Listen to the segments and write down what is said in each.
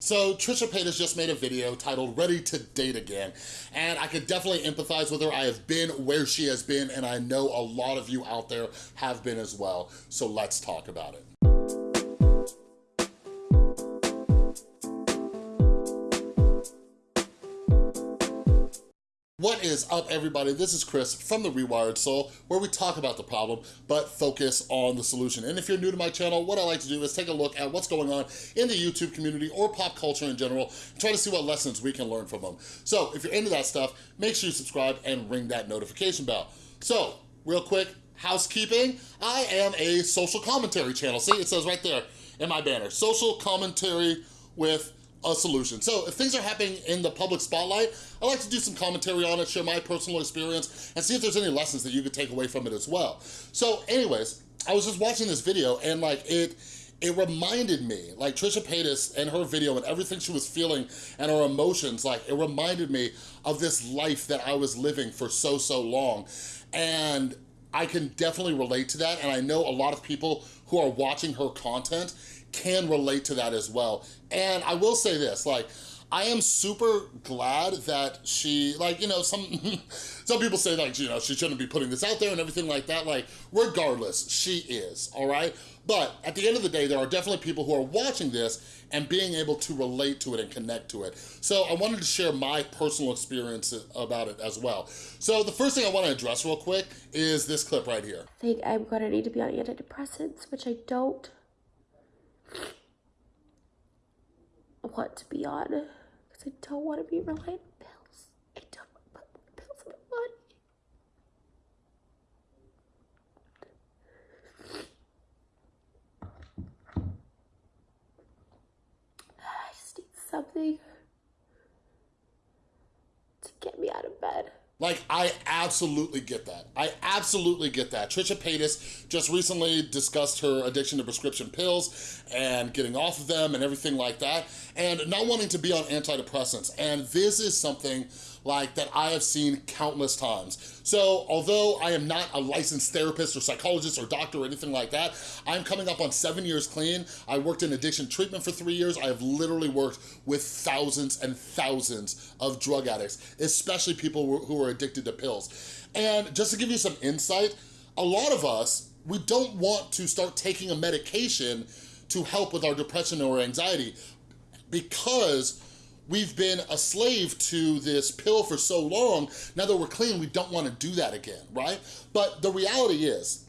So Trisha Paytas just made a video titled Ready to Date Again, and I could definitely empathize with her. I have been where she has been, and I know a lot of you out there have been as well, so let's talk about it. What is up, everybody? This is Chris from The Rewired Soul, where we talk about the problem, but focus on the solution. And if you're new to my channel, what I like to do is take a look at what's going on in the YouTube community or pop culture in general, and try to see what lessons we can learn from them. So if you're into that stuff, make sure you subscribe and ring that notification bell. So, real quick, housekeeping, I am a social commentary channel. See, it says right there in my banner, social commentary with a solution. So if things are happening in the public spotlight, I like to do some commentary on it, share my personal experience, and see if there's any lessons that you could take away from it as well. So anyways, I was just watching this video and like it, it reminded me, like Trisha Paytas and her video and everything she was feeling and her emotions, like it reminded me of this life that I was living for so, so long. And I can definitely relate to that. And I know a lot of people who are watching her content can relate to that as well. And I will say this, like, I am super glad that she, like, you know, some some people say, like, you know, she shouldn't be putting this out there and everything like that. Like, regardless, she is, all right? But at the end of the day, there are definitely people who are watching this and being able to relate to it and connect to it. So I wanted to share my personal experience about it as well. So the first thing I want to address real quick is this clip right here. I think I'm to need to be on antidepressants, which I don't want to be on because I don't want to be reliant on pills. I don't want to put pills in my body. I just need something to get me out of bed. Like, I absolutely get that. I absolutely get that. Trisha Paytas just recently discussed her addiction to prescription pills and getting off of them and everything like that, and not wanting to be on antidepressants. And this is something like that I have seen countless times. So although I am not a licensed therapist or psychologist or doctor or anything like that, I'm coming up on seven years clean. I worked in addiction treatment for three years. I have literally worked with thousands and thousands of drug addicts, especially people who are addicted to pills. And just to give you some insight, a lot of us, we don't want to start taking a medication to help with our depression or anxiety because we've been a slave to this pill for so long, now that we're clean, we don't wanna do that again, right? But the reality is,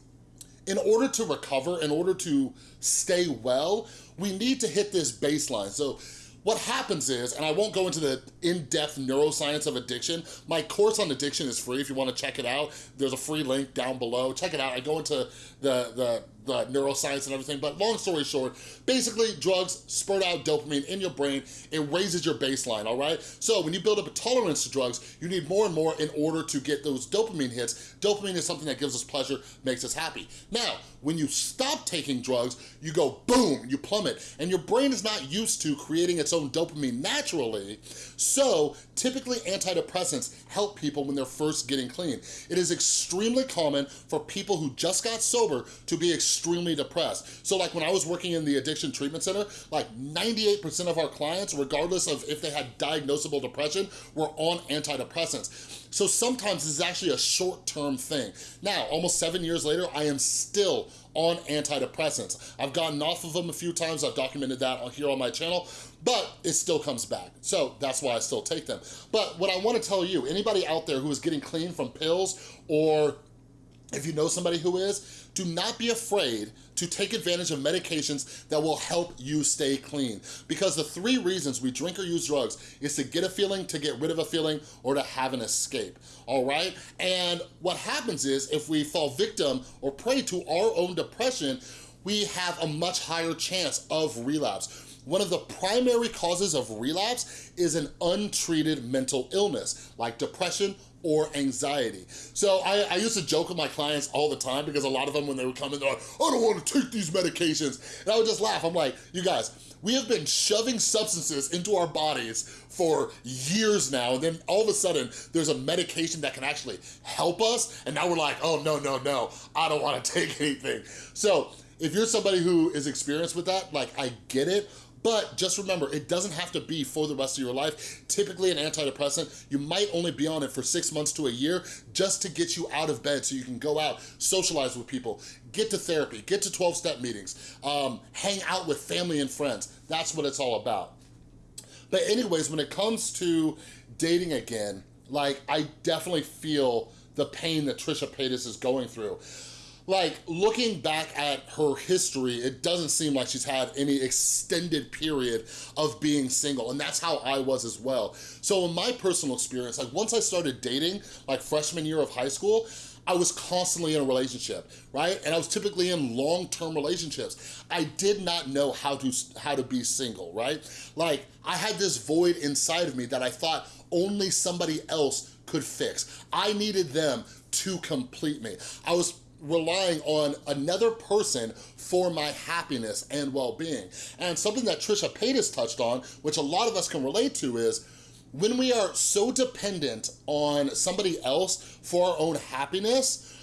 in order to recover, in order to stay well, we need to hit this baseline. So what happens is, and I won't go into the in-depth neuroscience of addiction, my course on addiction is free if you wanna check it out. There's a free link down below. Check it out. I go into the, the the neuroscience and everything, but long story short, basically drugs spurt out dopamine in your brain, it raises your baseline, all right? So when you build up a tolerance to drugs, you need more and more in order to get those dopamine hits. Dopamine is something that gives us pleasure, makes us happy. Now, when you stop taking drugs, you go boom, you plummet, and your brain is not used to creating its own dopamine naturally, so typically antidepressants help people when they're first getting clean. It is extremely common for people who just got sober to be extremely depressed. So like when I was working in the addiction treatment center, like 98% of our clients, regardless of if they had diagnosable depression, were on antidepressants. So sometimes this is actually a short-term thing. Now, almost seven years later, I am still on antidepressants. I've gotten off of them a few times, I've documented that here on my channel, but it still comes back. So that's why I still take them. But what I wanna tell you, anybody out there who is getting clean from pills or if you know somebody who is, do not be afraid to take advantage of medications that will help you stay clean. Because the three reasons we drink or use drugs is to get a feeling, to get rid of a feeling, or to have an escape, all right? And what happens is if we fall victim or prey to our own depression, we have a much higher chance of relapse. One of the primary causes of relapse is an untreated mental illness, like depression or anxiety. So I, I, used to joke with my clients all the time because a lot of them when they would come in, they're like, I don't want to take these medications. And I would just laugh. I'm like, you guys, we have been shoving substances into our bodies for years now. And then all of a sudden there's a medication that can actually help us. And now we're like, oh, no, no, no, I don't want to take anything. So if you're somebody who is experienced with that, like I get it, But just remember, it doesn't have to be for the rest of your life. Typically an antidepressant, you might only be on it for six months to a year just to get you out of bed so you can go out, socialize with people, get to therapy, get to 12-step meetings, um, hang out with family and friends. That's what it's all about. But anyways, when it comes to dating again, like I definitely feel the pain that Trisha Paytas is going through like looking back at her history, it doesn't seem like she's had any extended period of being single. And that's how I was as well. So in my personal experience, like once I started dating, like freshman year of high school, I was constantly in a relationship, right? And I was typically in long-term relationships. I did not know how to, how to be single, right? Like I had this void inside of me that I thought only somebody else could fix. I needed them to complete me. I was relying on another person for my happiness and well-being. And something that Trisha Paytas touched on, which a lot of us can relate to is, when we are so dependent on somebody else for our own happiness,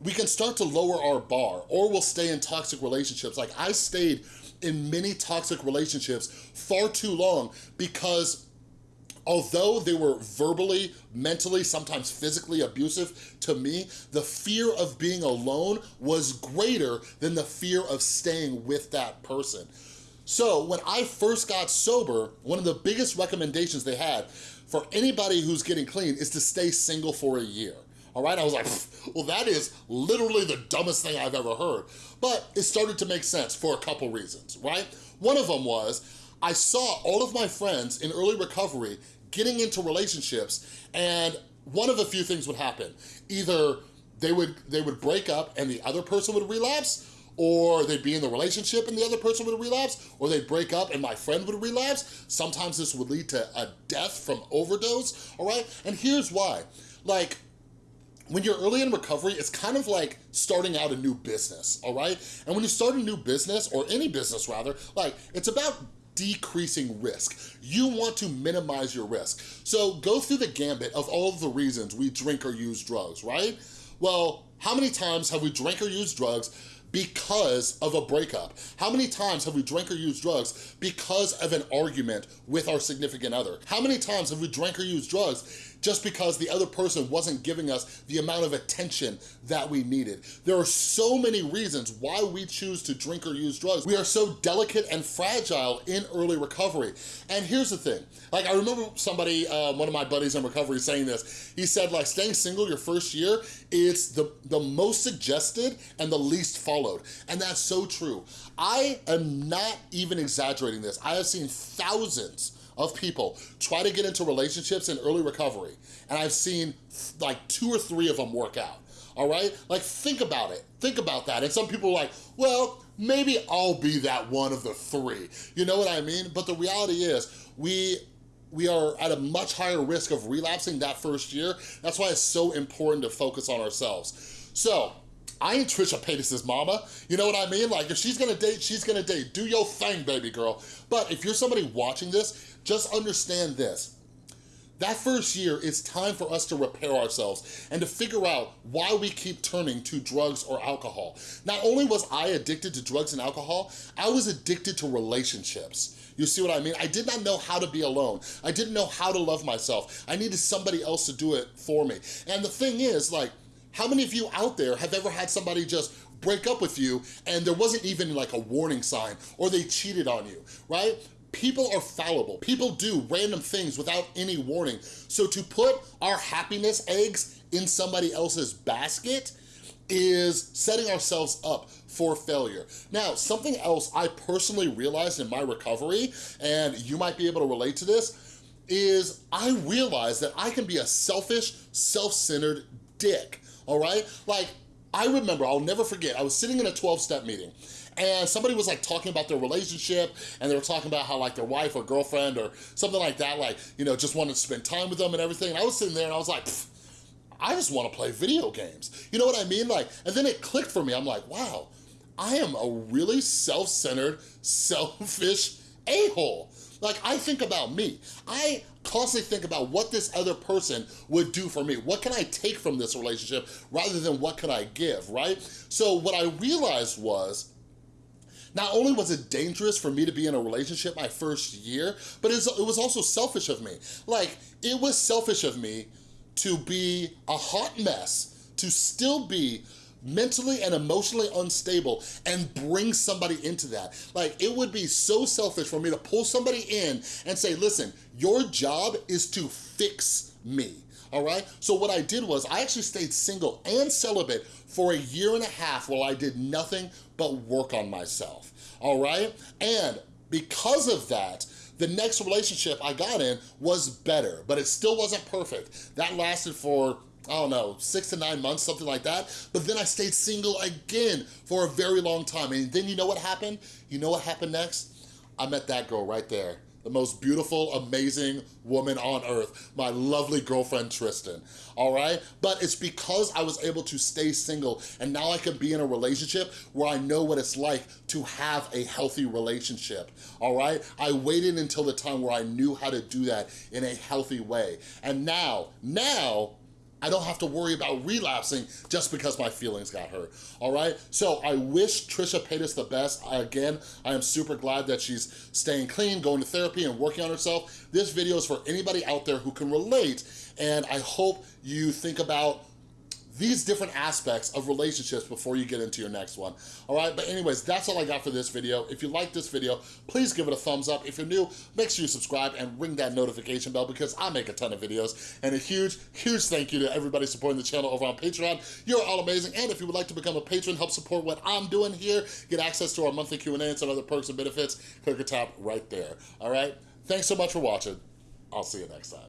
we can start to lower our bar or we'll stay in toxic relationships. Like I stayed in many toxic relationships far too long because although they were verbally, mentally, sometimes physically abusive to me, the fear of being alone was greater than the fear of staying with that person. So when I first got sober, one of the biggest recommendations they had for anybody who's getting clean is to stay single for a year. All right, I was like, well, that is literally the dumbest thing I've ever heard. But it started to make sense for a couple reasons, right? One of them was, I saw all of my friends in early recovery getting into relationships and one of a few things would happen. Either they would, they would break up and the other person would relapse or they'd be in the relationship and the other person would relapse, or they'd break up and my friend would relapse. Sometimes this would lead to a death from overdose, all right? And here's why. Like, when you're early in recovery, it's kind of like starting out a new business, all right? And when you start a new business, or any business rather, like, it's about decreasing risk. You want to minimize your risk. So go through the gambit of all of the reasons we drink or use drugs, right? Well, how many times have we drank or used drugs because of a breakup? How many times have we drank or used drugs because of an argument with our significant other? How many times have we drank or used drugs just because the other person wasn't giving us the amount of attention that we needed. There are so many reasons why we choose to drink or use drugs. We are so delicate and fragile in early recovery. And here's the thing, like I remember somebody, uh, one of my buddies in recovery saying this, he said like staying single your first year, it's the, the most suggested and the least followed. And that's so true. I am not even exaggerating this. I have seen thousands of people try to get into relationships in early recovery, and I've seen like two or three of them work out, all right? Like, think about it. Think about that. And some people are like, well, maybe I'll be that one of the three. You know what I mean? But the reality is, we we are at a much higher risk of relapsing that first year. That's why it's so important to focus on ourselves. So, I ain't Trisha Paytas' mama. You know what I mean? Like, if she's gonna date, she's gonna date. Do your thing, baby girl. But if you're somebody watching this just understand this. That first year, it's time for us to repair ourselves and to figure out why we keep turning to drugs or alcohol. Not only was I addicted to drugs and alcohol, I was addicted to relationships. You see what I mean? I did not know how to be alone. I didn't know how to love myself. I needed somebody else to do it for me. And the thing is, like, how many of you out there have ever had somebody just break up with you and there wasn't even like a warning sign or they cheated on you, right? People are fallible. People do random things without any warning. So to put our happiness eggs in somebody else's basket is setting ourselves up for failure. Now, something else I personally realized in my recovery, and you might be able to relate to this, is I realized that I can be a selfish, self-centered dick, all right? Like, I remember, I'll never forget, I was sitting in a 12-step meeting, and somebody was like talking about their relationship and they were talking about how like their wife or girlfriend or something like that, like, you know, just wanted to spend time with them and everything. And I was sitting there and I was like, I just want to play video games. You know what I mean? Like, and then it clicked for me. I'm like, wow, I am a really self-centered, selfish a-hole. Like, I think about me. I constantly think about what this other person would do for me. What can I take from this relationship rather than what can I give, right? So what I realized was not only was it dangerous for me to be in a relationship my first year, but it was also selfish of me. Like, it was selfish of me to be a hot mess, to still be mentally and emotionally unstable and bring somebody into that. Like, it would be so selfish for me to pull somebody in and say, listen, your job is to fix me all right? So what I did was I actually stayed single and celibate for a year and a half while I did nothing but work on myself, all right? And because of that, the next relationship I got in was better, but it still wasn't perfect. That lasted for I don't know, six to nine months, something like that. But then I stayed single again for a very long time. And then you know what happened? You know what happened next? I met that girl right there the most beautiful, amazing woman on earth, my lovely girlfriend Tristan, all right? But it's because I was able to stay single and now I can be in a relationship where I know what it's like to have a healthy relationship, all right? I waited until the time where I knew how to do that in a healthy way. And now, now, I don't have to worry about relapsing just because my feelings got hurt, all right? So I wish Trisha Paytas the best. Again, I am super glad that she's staying clean, going to therapy, and working on herself. This video is for anybody out there who can relate, and I hope you think about these different aspects of relationships before you get into your next one. All right, but anyways, that's all I got for this video. If you like this video, please give it a thumbs up. If you're new, make sure you subscribe and ring that notification bell because I make a ton of videos. And a huge, huge thank you to everybody supporting the channel over on Patreon. You're all amazing. And if you would like to become a patron, help support what I'm doing here, get access to our monthly Q&A and some other perks and benefits, click or tap right there. All right, thanks so much for watching. I'll see you next time.